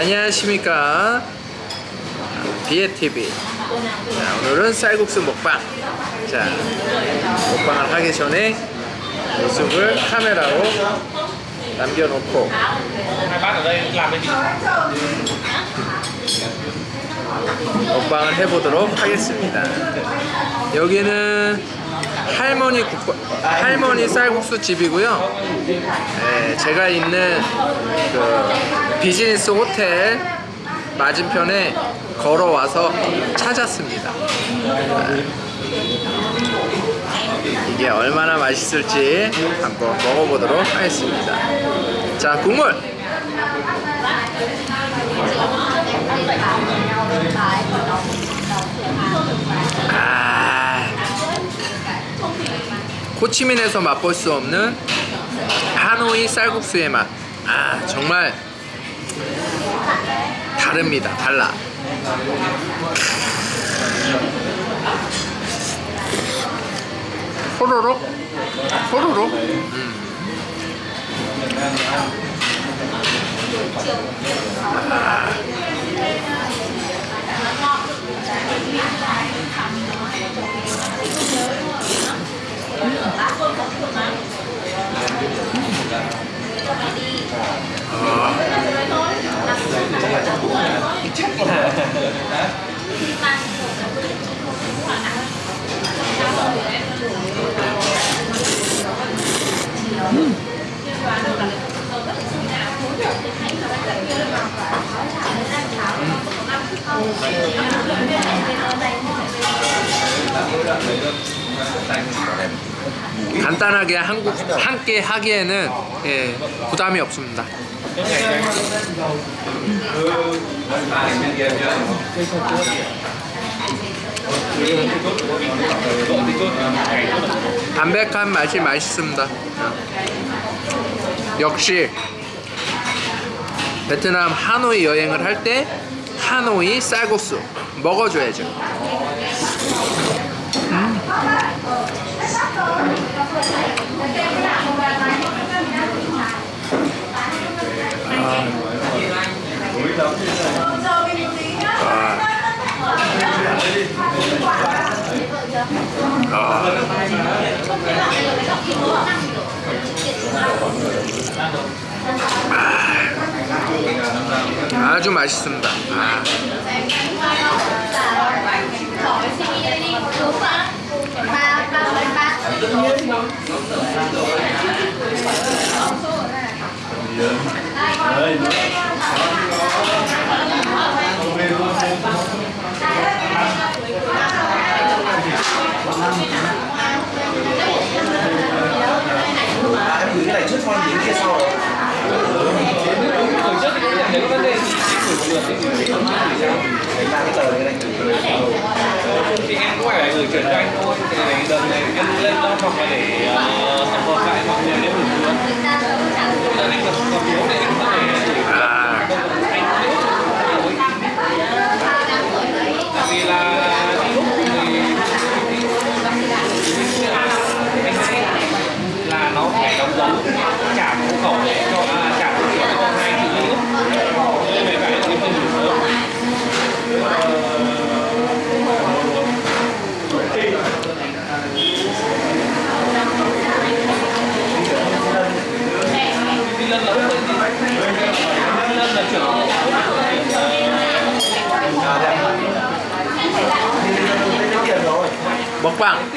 안녕하십니까? 비에TV 자, 오늘은 쌀국수 먹방. 자 먹방을 하기 전에 모습을 카메라로 남겨놓고. 먹방을 해보도록 하겠습니다. 여기는 할머니 국밥, 할머니 쌀국수 집이고요. 네, 제가 있는 그 비즈니스 호텔 맞은편에 걸어와서 찾았습니다. 이게 얼마나 맛있을지 한번 먹어보도록 하겠습니다. 자 국물! 아 호치민에서 맛볼 수 없는 하노이 쌀국수의 맛. 아 정말 다릅니다. 달라. 호로록 호로록. 음. 간단하게 한국 함께 하기에는 예, 부담이 없습니다. 담백한 맛이 맛있습니다. 역시 베트남 하노이 여행을 할때 하노이 쌀국수 먹어줘야죠. 아 주 맛있습니다. 아. Thì em cũng phải gửi chuyển cho anh thôi thì để đợt này em lên đó hoặc là để ờ, Lân là ông Lân Lân là trưởng bóng quảng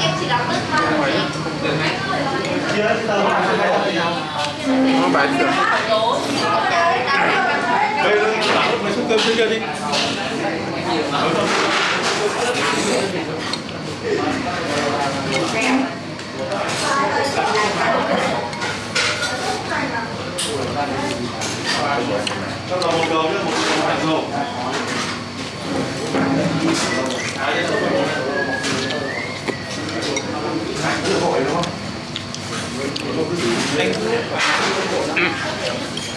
em chỉ đóng bớt thôi nó bán được đây là mấy suất cơm trước kia đi Thank you.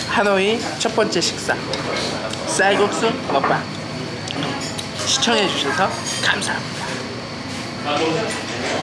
하노이 첫 번째 식사. 쌀국수 먹방. 시청해주셔서 감사합니다.